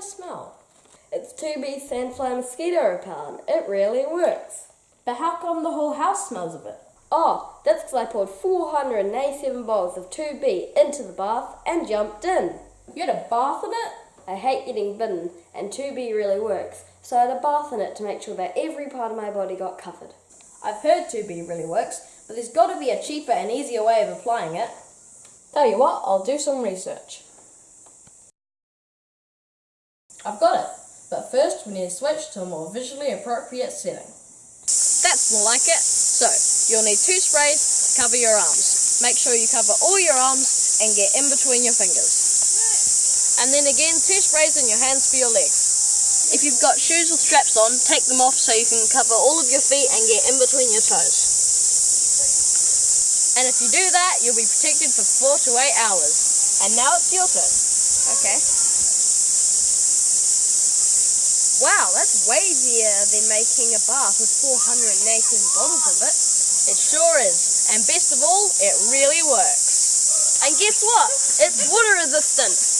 smell? It's 2B Sandfly Mosquito Repellent. It really works. But how come the whole house smells of it? Oh, that's because I poured 487 bottles of 2B into the bath and jumped in. You had a bath in it? I hate getting bitten, and 2B really works, so I had a bath in it to make sure that every part of my body got covered. I've heard 2B really works, but there's got to be a cheaper and easier way of applying it. Tell you what, I'll do some research. I've got it, but first we need to switch to a more visually appropriate setting. That's more like it. So, you'll need two sprays to cover your arms. Make sure you cover all your arms and get in between your fingers. And then again, two sprays in your hands for your legs. If you've got shoes with straps on, take them off so you can cover all of your feet and get in between your toes. And if you do that, you'll be protected for four to eight hours. And now it's your turn. Okay. Wow, that's way easier than making a bath with 418 bottles of it. It sure is. And best of all, it really works. And guess what? It's water resistant.